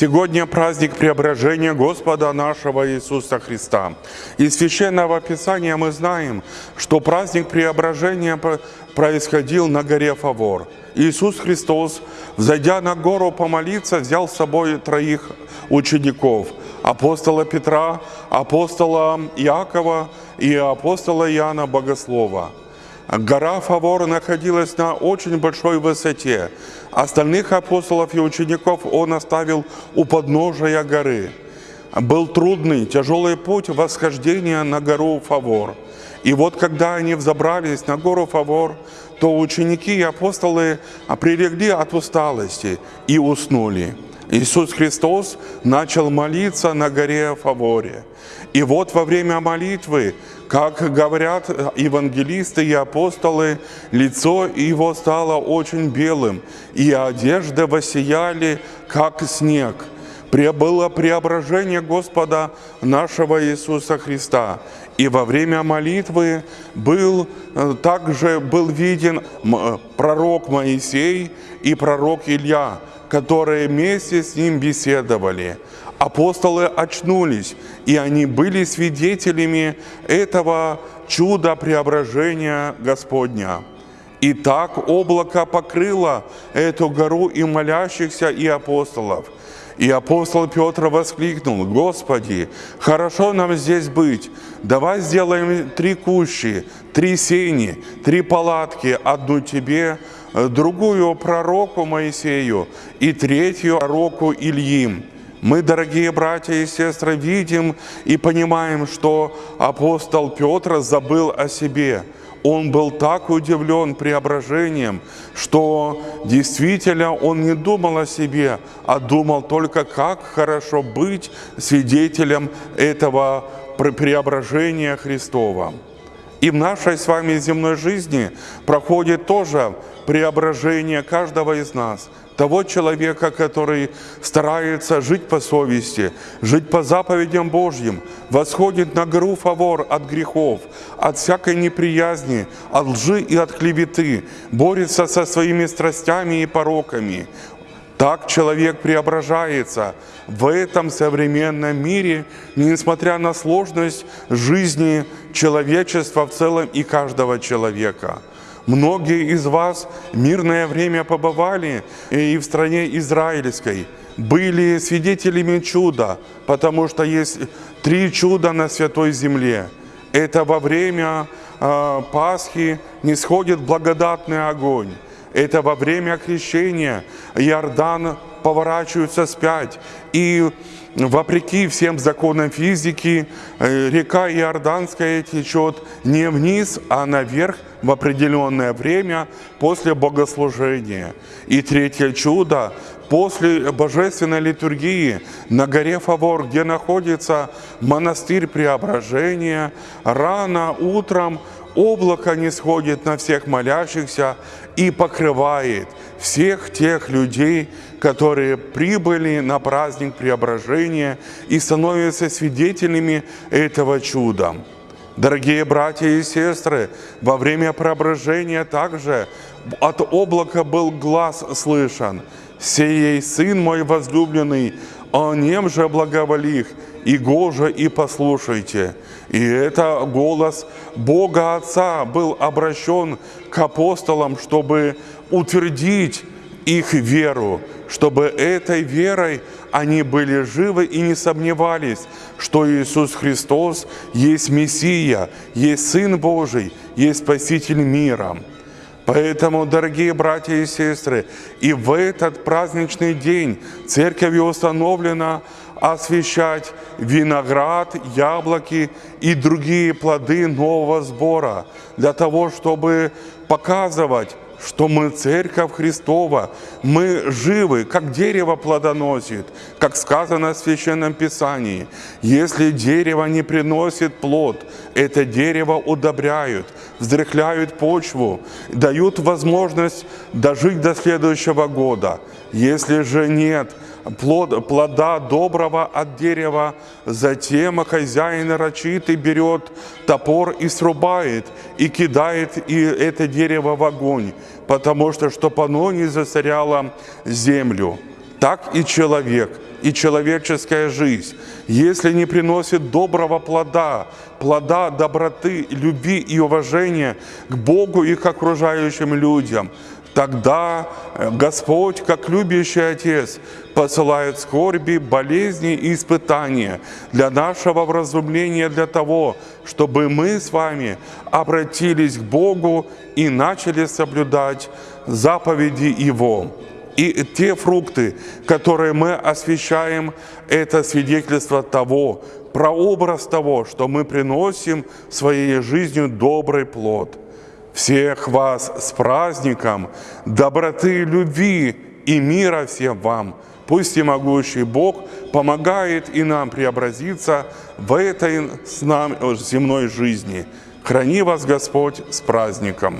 Сегодня праздник преображения Господа нашего Иисуса Христа. Из Священного Писания мы знаем, что праздник преображения происходил на горе Фавор. Иисус Христос, взойдя на гору помолиться, взял с собой троих учеников – апостола Петра, апостола Иакова и апостола Иоанна Богослова – Гора Фавор находилась на очень большой высоте. Остальных апостолов и учеников он оставил у подножия горы. Был трудный, тяжелый путь восхождения на гору Фавор. И вот когда они взобрались на гору Фавор, то ученики и апостолы прилегли от усталости и уснули. Иисус Христос начал молиться на горе Фаворе. И вот во время молитвы, как говорят евангелисты и апостолы, лицо его стало очень белым, и одежды воссияли, как снег. Было преображение Господа нашего Иисуса Христа. И во время молитвы был, э, также был виден пророк Моисей и пророк Илья, которые вместе с ним беседовали. Апостолы очнулись, и они были свидетелями этого чуда преображения Господня. И так облако покрыло эту гору и молящихся, и апостолов. И апостол Петр воскликнул, «Господи, хорошо нам здесь быть. Давай сделаем три кущи, три сени, три палатки, одну Тебе, Э, другую пророку Моисею и третью пророку Ильим. Мы, дорогие братья и сестры, видим и понимаем, что апостол Петр забыл о себе. Он был так удивлен преображением, что действительно он не думал о себе, а думал только, как хорошо быть свидетелем этого преображения Христова. И в нашей с вами земной жизни проходит тоже преображение каждого из нас, того человека, который старается жить по совести, жить по заповедям Божьим, восходит на гору фавор от грехов, от всякой неприязни, от лжи и от клеветы, борется со своими страстями и пороками. Так человек преображается в этом современном мире, несмотря на сложность жизни человечества в целом и каждого человека. Многие из вас мирное время побывали и в стране израильской, были свидетелями чуда, потому что есть три чуда на Святой Земле. Это во время э, Пасхи не сходит благодатный огонь. Это во время крещения Иордан поворачивается спять. И вопреки всем законам физики, э, река Иорданская течет не вниз, а наверх в определенное время после богослужения. И третье чудо после божественной литургии на горе Фавор, где находится монастырь Преображения, рано утром облако не сходит на всех молящихся и покрывает всех тех людей, которые прибыли на праздник преображения и становятся свидетелями этого чуда. Дорогие братья и сестры, во время преображения также от облака был глаз слышен. «Сей сын мой возлюбленный, о нем же благоволих, и гоже и послушайте». И это голос Бога Отца был обращен к апостолам, чтобы утвердить их веру, чтобы этой верой они были живы и не сомневались, что Иисус Христос есть Мессия, есть Сын Божий, есть Спаситель мира. Поэтому, дорогие братья и сестры, и в этот праздничный день церковью установлено освещать виноград, яблоки и другие плоды нового сбора, для того, чтобы показывать, что мы Церковь Христова, мы живы, как дерево плодоносит, как сказано в Священном Писании. Если дерево не приносит плод, это дерево удобряют, вздряхляют почву, дают возможность дожить до следующего года. Если же нет плод, плода доброго от дерева, затем хозяин нарочитый берет топор и срубает, и кидает и это дерево в огонь, потому что, чтобы оно не засоряло землю. Так и человек, и человеческая жизнь, если не приносит доброго плода, плода доброты, любви и уважения к Богу и к окружающим людям, Тогда э, Господь, как любящий Отец, посылает скорби, болезни и испытания для нашего вразумления, для того, чтобы мы с вами обратились к Богу и начали соблюдать заповеди Его. И те фрукты, которые мы освещаем, это свидетельство того, прообраз того, что мы приносим своей жизнью добрый плод. Всех вас с праздником, доброты, любви и мира всем вам. Пусть и могущий Бог помогает и нам преобразиться в этой с нами земной жизни. Храни вас Господь с праздником!